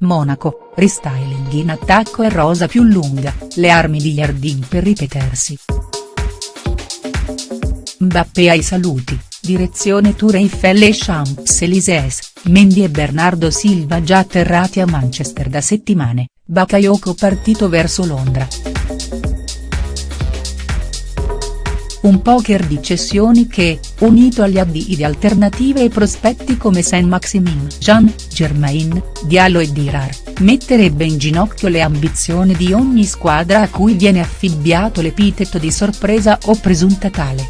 Monaco, restyling in attacco e rosa più lunga, le armi di Yardim per ripetersi. Mbappé ai saluti, direzione Tour Eiffel e Champs-Élysées, Mendy e Bernardo Silva già atterrati a Manchester da settimane, Bakayoko partito verso Londra. Un poker di cessioni che, unito agli addii di alternative e prospetti come Saint-Maximin, Jean, Germain, Diallo e Dirar, metterebbe in ginocchio le ambizioni di ogni squadra a cui viene affibbiato l'epiteto di sorpresa o presunta tale.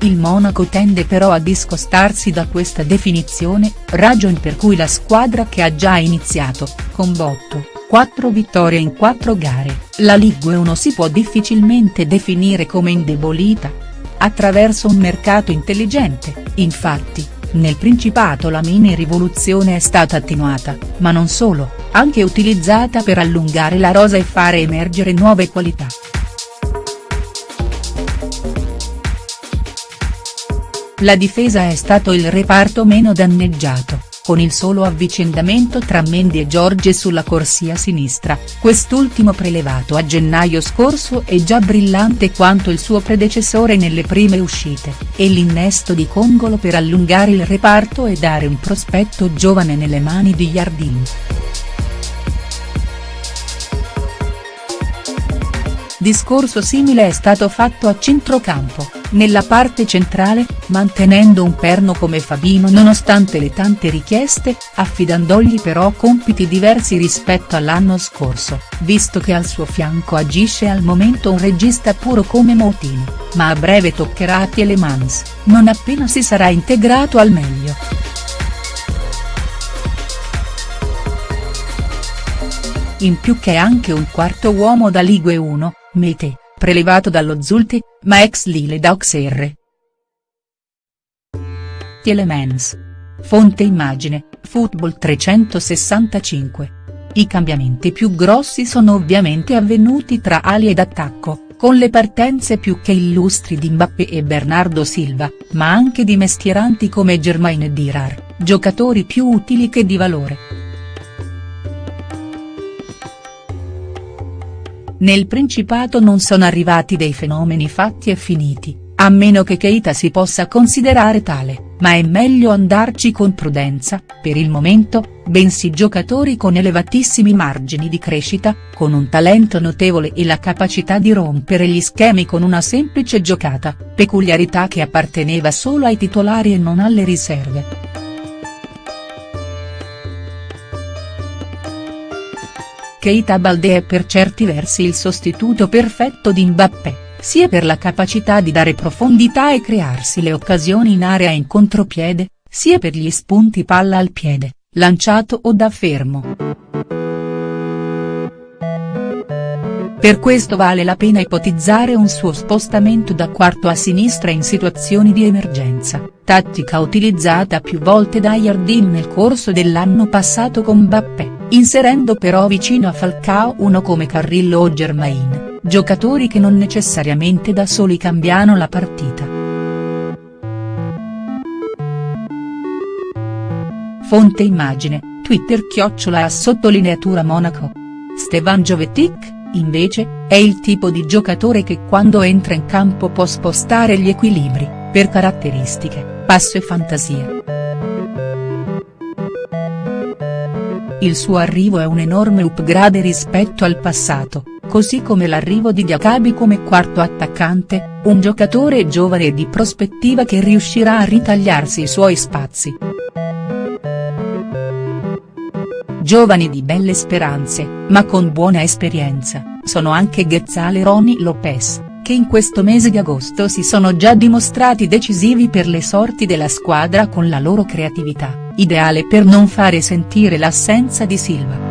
Il Monaco tende però a discostarsi da questa definizione, ragion per cui la squadra che ha già iniziato, con botto, 4 vittorie in 4 gare, la Ligue 1 si può difficilmente definire come indebolita. Attraverso un mercato intelligente, infatti, nel Principato la mini rivoluzione è stata attenuata, ma non solo, anche utilizzata per allungare la rosa e fare emergere nuove qualità. La difesa è stato il reparto meno danneggiato, con il solo avvicendamento tra Mendy e Giorge sulla corsia sinistra, quest'ultimo prelevato a gennaio scorso è già brillante quanto il suo predecessore nelle prime uscite, e l'innesto di Congolo per allungare il reparto e dare un prospetto giovane nelle mani di Yardim. Discorso simile è stato fatto a centrocampo, nella parte centrale, mantenendo un perno come Fabino nonostante le tante richieste, affidandogli però compiti diversi rispetto all'anno scorso, visto che al suo fianco agisce al momento un regista puro come Moutino, ma a breve toccherà a Tielemans, non appena si sarà integrato al meglio. In più che anche un quarto uomo da Ligue 1, Mete, prelevato dallo Zulte, ma ex Lille da Auxerre. Tielemans. Fonte immagine, Football 365. I cambiamenti più grossi sono ovviamente avvenuti tra ali ed attacco, con le partenze più che illustri di Mbappé e Bernardo Silva, ma anche di mestieranti come Germain e Dirar, giocatori più utili che di valore. Nel Principato non sono arrivati dei fenomeni fatti e finiti, a meno che Keita si possa considerare tale, ma è meglio andarci con prudenza, per il momento, bensì giocatori con elevatissimi margini di crescita, con un talento notevole e la capacità di rompere gli schemi con una semplice giocata, peculiarità che apparteneva solo ai titolari e non alle riserve. Keita Balde è per certi versi il sostituto perfetto di Mbappé, sia per la capacità di dare profondità e crearsi le occasioni in area in contropiede, sia per gli spunti palla al piede, lanciato o da fermo. Per questo vale la pena ipotizzare un suo spostamento da quarto a sinistra in situazioni di emergenza, tattica utilizzata più volte da Yardim nel corso dell'anno passato con Mbappé inserendo però vicino a Falcao uno come Carrillo o Germain, giocatori che non necessariamente da soli cambiano la partita. Fonte immagine, Twitter chiocciola a sottolineatura Monaco. Stevan Jovetic, invece, è il tipo di giocatore che quando entra in campo può spostare gli equilibri, per caratteristiche, passo e fantasia. Il suo arrivo è un enorme upgrade rispetto al passato, così come l'arrivo di Diacabi come quarto attaccante, un giocatore giovane e di prospettiva che riuscirà a ritagliarsi i suoi spazi. Giovani di belle speranze, ma con buona esperienza, sono anche Ghezzale Roni Lopez, che in questo mese di agosto si sono già dimostrati decisivi per le sorti della squadra con la loro creatività ideale per non fare sentire l'assenza di Silva.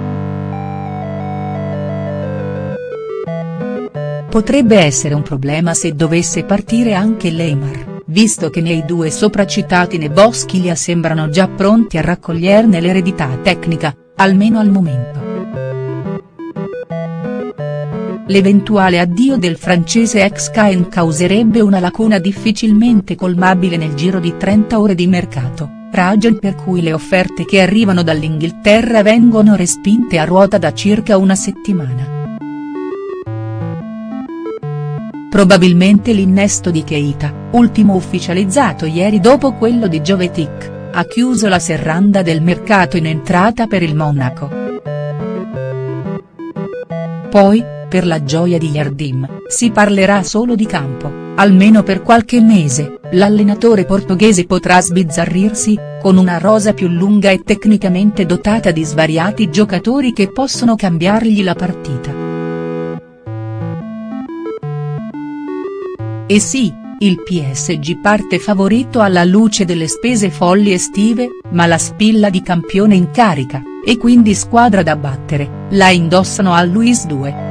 Potrebbe essere un problema se dovesse partire anche Leymar, visto che nei due sopracitati Neboschilia sembrano già pronti a raccoglierne l'eredità tecnica, almeno al momento. L'eventuale addio del francese ex Caen causerebbe una lacuna difficilmente colmabile nel giro di 30 ore di mercato ragion per cui le offerte che arrivano dall'Inghilterra vengono respinte a ruota da circa una settimana. Probabilmente l'innesto di Keita, ultimo ufficializzato ieri dopo quello di Jovetic, ha chiuso la serranda del mercato in entrata per il Monaco. Poi, per la gioia di Yardim, si parlerà solo di campo, almeno per qualche mese, l'allenatore portoghese potrà sbizzarrirsi, con una rosa più lunga e tecnicamente dotata di svariati giocatori che possono cambiargli la partita. E sì, il PSG parte favorito alla luce delle spese folli estive, ma la spilla di campione in carica, e quindi squadra da battere, la indossano al Luis II.